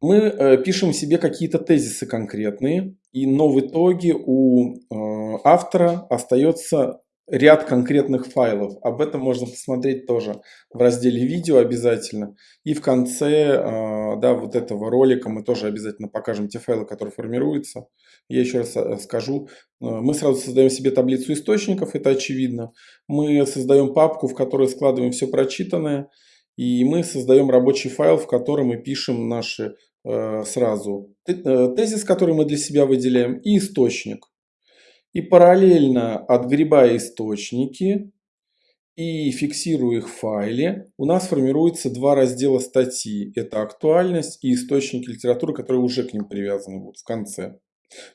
мы э, пишем себе какие-то тезисы конкретные, и, но в итоге у э, автора остается ряд конкретных файлов. Об этом можно посмотреть тоже в разделе видео обязательно. И в конце э, да, вот этого ролика мы тоже обязательно покажем те файлы, которые формируются. Я еще раз скажу. Мы сразу создаем себе таблицу источников, это очевидно. Мы создаем папку, в которой складываем все прочитанное. И мы создаем рабочий файл, в котором мы пишем наши э, сразу тезис, который мы для себя выделяем, и источник. И параллельно отгребая источники и фиксируя их в файле, у нас формируется два раздела статьи. Это актуальность и источники литературы, которые уже к ним привязаны будут в конце.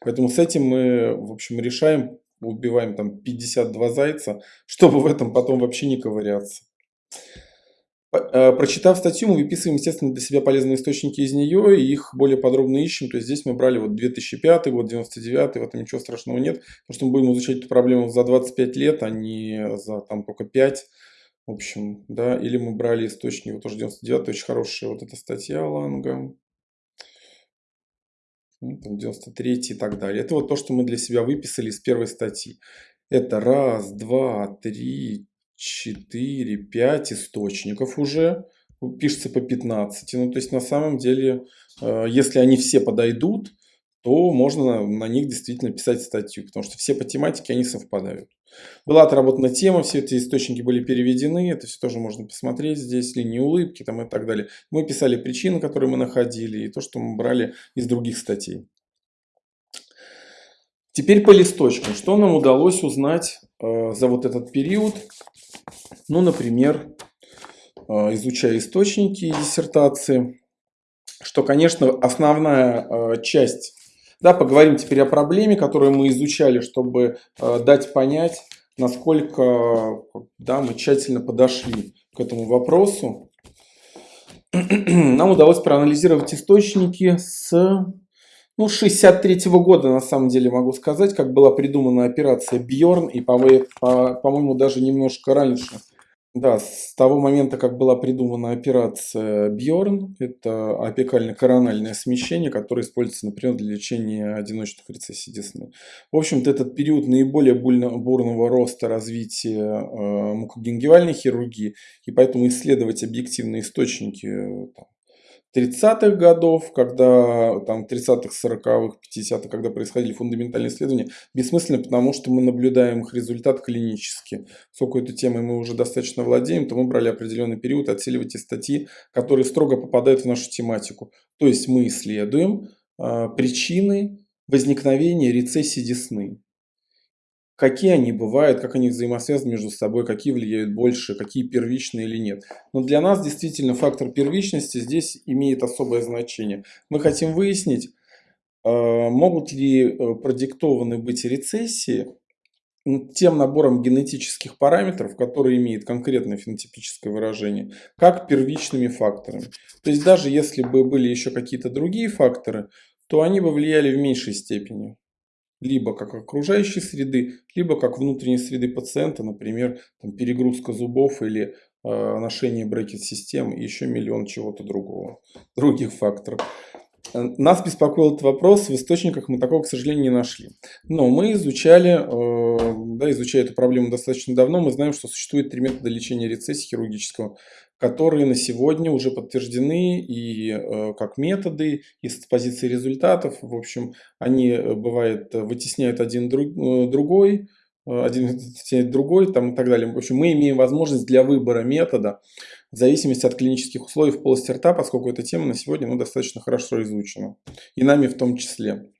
Поэтому с этим мы, в общем, решаем, убиваем там 52 зайца, чтобы в этом потом вообще не ковыряться. Э, прочитав статью, мы выписываем, естественно, для себя полезные источники из нее, и их более подробно ищем. То есть здесь мы брали вот 2005 год, 99 в этом ничего страшного нет, потому что мы будем изучать эту проблему за 25 лет, а не за там только 5. В общем, да, или мы брали источник, вот тоже 99 очень хорошая вот эта статья Ланга. Ну, там 93 и так далее. Это вот то, что мы для себя выписали из первой статьи. Это раз, два, три, 4, 5 источников уже, пишется по 15. Ну, то есть, на самом деле, э, если они все подойдут, то можно на них действительно писать статью, потому что все по тематике, они совпадают. Была отработана тема, все эти источники были переведены, это все тоже можно посмотреть здесь, линии улыбки там и так далее. Мы писали причины, которые мы находили, и то, что мы брали из других статей. Теперь по листочкам. Что нам удалось узнать за вот этот период? Ну, например, э, изучая источники и диссертации, что, конечно, основная э, часть, да, поговорим теперь о проблеме, которую мы изучали, чтобы э, дать понять, насколько да, мы тщательно подошли к этому вопросу. Нам удалось проанализировать источники с ну, 63 -го года, на самом деле, могу сказать, как была придумана операция Бьорн, и, по-моему, по даже немножко раньше. Да, с того момента, как была придумана операция Бьорн, это апикально-корональное смещение, которое используется, например, для лечения одиночных рецессий десны. В общем-то, этот период наиболее бурного роста развития э, мукогенгивальной хирургии, и поэтому исследовать объективные источники э, там, 30-х годов, когда там 30-х, 40-х, 50-х, когда происходили фундаментальные исследования, бессмысленно, потому что мы наблюдаем их результат клинически. Поскольку этой темой мы уже достаточно владеем, то мы брали определенный период отсеивать из статьи, которые строго попадают в нашу тематику. То есть мы исследуем э, причины возникновения рецессии десны какие они бывают, как они взаимосвязаны между собой, какие влияют больше, какие первичные или нет. Но для нас действительно фактор первичности здесь имеет особое значение. Мы хотим выяснить, э, могут ли э, продиктованы быть рецессии тем набором генетических параметров, которые имеют конкретное фенотипическое выражение, как первичными факторами. То есть даже если бы были еще какие-то другие факторы, то они бы влияли в меньшей степени либо как окружающей среды, либо как внутренней среды пациента, например, там, перегрузка зубов или э, ношение брекет-систем и еще миллион чего-то другого, других факторов. Нас беспокоил этот вопрос, в источниках мы такого, к сожалению, не нашли. Но мы изучали, э, да, изучая эту проблему достаточно давно, мы знаем, что существует три метода лечения рецессии хирургического которые на сегодня уже подтверждены и э, как методы, и с позиции результатов. В общем, они, э, бывает, вытесняют один друг, э, другой, один вытесняет другой там, и так далее. В общем, мы имеем возможность для выбора метода в зависимости от клинических условий в полости рта, поскольку эта тема на сегодня ну, достаточно хорошо изучена. И нами в том числе.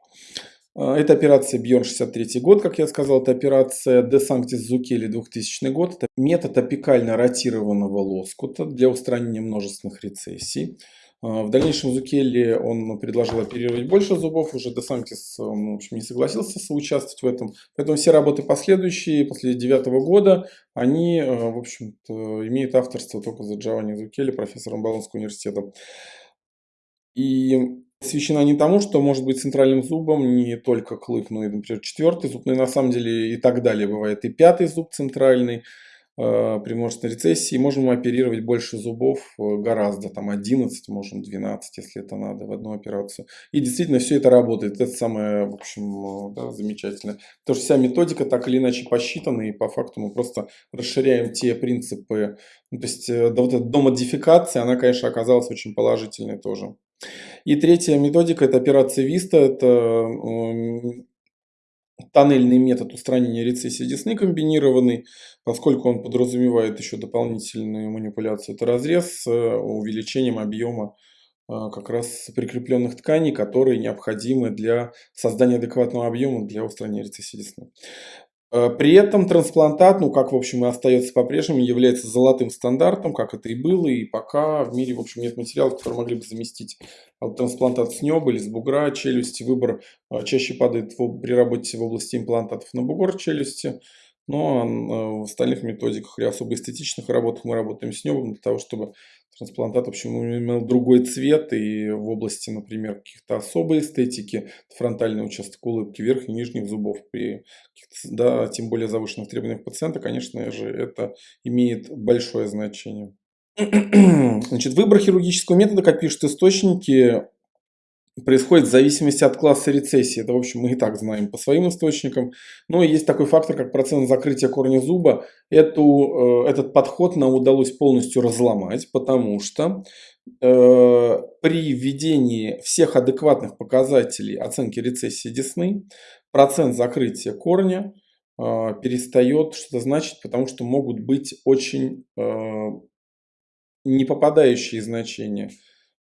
А, это операция Бьорн 63 год, как я сказал, это операция De Sanctis Zucchelli 2000 год. Это метод апикально ротированного лоскута для устранения множественных рецессий. А, в дальнейшем Зукелли он предложил оперировать больше зубов, уже Де Сантис в общем, не согласился соучаствовать в этом. Поэтому все работы последующие, после девятого года, они, в общем-то, имеют авторство только за Джованни Зукелли, профессором Болонского университета. И посвящена не тому, что может быть центральным зубом не только клык, но и, например, четвертый зуб, но и на самом деле и так далее бывает. И пятый зуб центральный. э, при множественной рецессии. Можем оперировать больше зубов, э, гораздо, там 11, можем 12, если это надо, в одну операцию. И действительно все это работает. Это самое, в общем, да, замечательное. Потому что вся методика так или иначе посчитана, и по факту мы просто расширяем те принципы. Ну, то есть, да, вот эта домодификация, она, конечно, оказалась очень положительной тоже. И третья методика – это операция Vista. Это тоннельный метод устранения рецессии десны комбинированный, поскольку он подразумевает еще дополнительную манипуляцию. Это разрез с увеличением объема а, как раз прикрепленных тканей, которые необходимы для создания адекватного объема для устранения рецессии десны. Э, при этом трансплантат, ну как в общем и остается по-прежнему, является золотым стандартом, как это и было, и пока в мире в общем нет материалов, которые могли бы заместить трансплантат с неба или с бугра челюсти. Выбор э, чаще падает при работе в области имплантатов на бугор челюсти. Но э, в остальных методиках или особо эстетичных работах мы работаем с небом для того, чтобы трансплантат, в общем, имел другой цвет и в области, например, каких-то особой эстетики, фронтальный участок улыбки, верхних и нижних зубов при да, тем более завышенных требованиях пациента, конечно же, это имеет большое значение. Значит, выбор хирургического метода, как пишут источники, происходит в зависимости от класса рецессии. Это, в общем, мы и так знаем по своим источникам. Но есть такой фактор, как процент закрытия корня зуба. Эту, э, этот подход нам удалось полностью разломать, потому что э, при введении всех адекватных показателей оценки рецессии десны процент закрытия корня э, перестает что-то значить, потому что могут быть очень э, не попадающие значения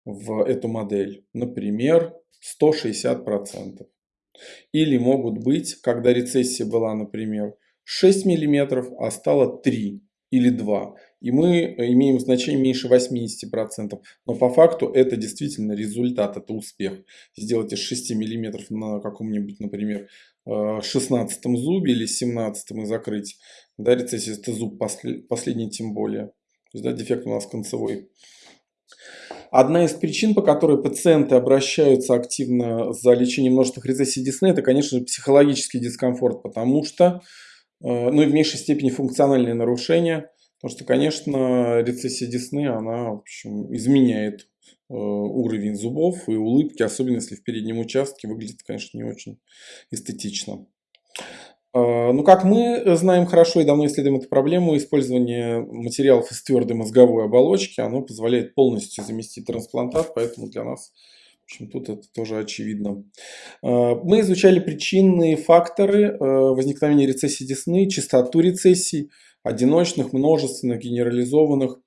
в эту модель. Например, 160%. Или могут быть, когда рецессия была, например, 6 мм, а стало 3 или 2. И мы имеем значение меньше 80%. Но по факту это действительно результат, это успех. Сделать из 6 мм на каком-нибудь, например, 16 зубе или 17 и закрыть. Да, рецессия это зуб последний тем более. То есть, да, дефект у нас концевой. Одна из причин, по которой пациенты обращаются активно за лечением множественных рецессий десны, это, конечно же, психологический дискомфорт, потому что, э, ну и в меньшей степени функциональные нарушения, потому что, конечно, рецессия десны, она, в общем, изменяет э, уровень зубов и улыбки, особенно если в переднем участке выглядит, конечно, не очень эстетично. А, ну, как мы знаем хорошо и давно исследуем эту проблему, использование материалов из твердой мозговой оболочки, оно позволяет полностью заместить трансплантат, поэтому для нас, в общем, тут это тоже очевидно. А, мы изучали причинные факторы э, возникновения рецессии десны, частоту рецессий, одиночных, множественных, генерализованных.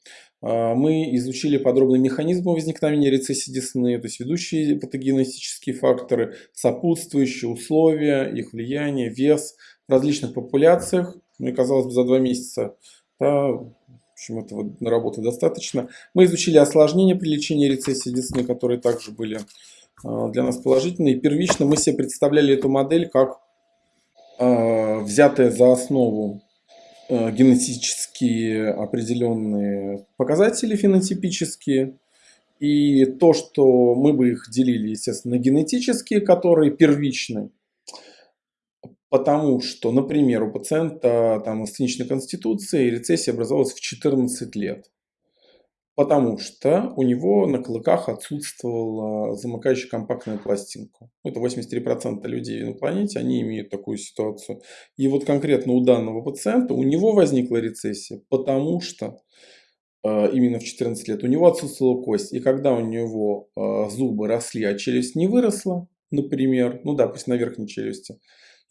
А, мы изучили подробно механизмы возникновения рецессии десны, то есть ведущие патогенетические факторы, сопутствующие условия, их влияние, вес – различных популяциях. Мне казалось бы, за два месяца да, в общем, этого работы достаточно. Мы изучили осложнения при лечении рецессии десны, которые также были а, для нас положительные. Первично мы себе представляли эту модель как э, взятая за основу э, генетические определенные показатели фенотипические. И то, что мы бы их делили, естественно, на генетические, которые первичны, Потому что, например, у пациента там сценичной конституции рецессия образовалась в 14 лет. Потому что у него на клыках отсутствовала замыкающая компактная пластинка. Это 83% людей на планете, они имеют такую ситуацию. И вот конкретно у данного пациента, у него возникла рецессия, потому что э, именно в 14 лет у него отсутствовала кость. И когда у него э, зубы росли, а челюсть не выросла, например, ну да, пусть на верхней челюсти,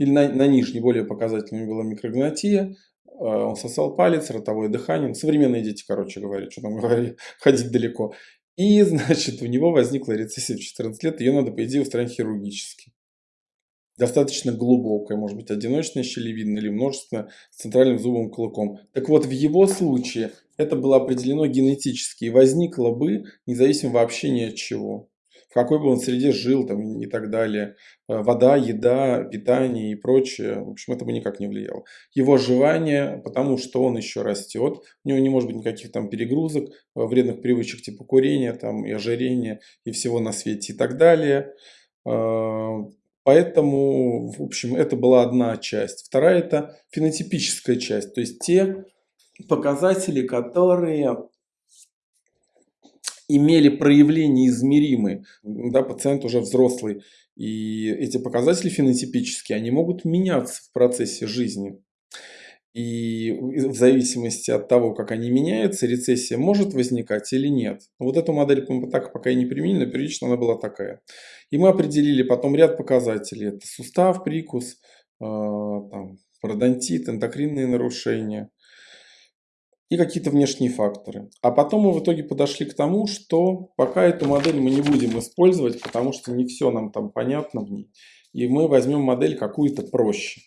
или на, на нижней более показательной была микрогнатия, а, он сосал палец, ротовое дыхание, современные дети, короче говоря, что там говорили, ходить далеко. И, значит, у него возникла рецессия в 14 лет, ее надо, по идее, устранить хирургически. Достаточно глубокая, может быть, одиночная щелевидная или множественная с центральным зубовым клыком. Так вот, в его случае это было определено генетически и возникло бы независимо вообще ни от чего в какой бы он среде жил там, и так далее. Э, вода, еда, питание и прочее. В общем, это бы никак не влияло. Его оживание, потому что он еще растет, у него не может быть никаких там перегрузок, э, вредных привычек типа курения там, и ожирения и всего на свете и так далее. Э, поэтому, в общем, это была одна часть. Вторая – это фенотипическая часть, то есть те показатели, которые имели проявления измеримые. Да, пациент уже взрослый. И эти показатели фенотипические, они могут меняться в процессе жизни. И в зависимости от того, как они меняются, рецессия может возникать или нет. Вот эту модель мы так пока и не применили, но первично она была такая. И мы определили потом ряд показателей. Это сустав, прикус, э, там, пародонтит, эндокринные нарушения и какие-то внешние факторы. А потом мы в итоге подошли к тому, что пока эту модель мы не будем использовать, потому что не все нам там понятно в ней. И мы возьмем модель какую-то проще.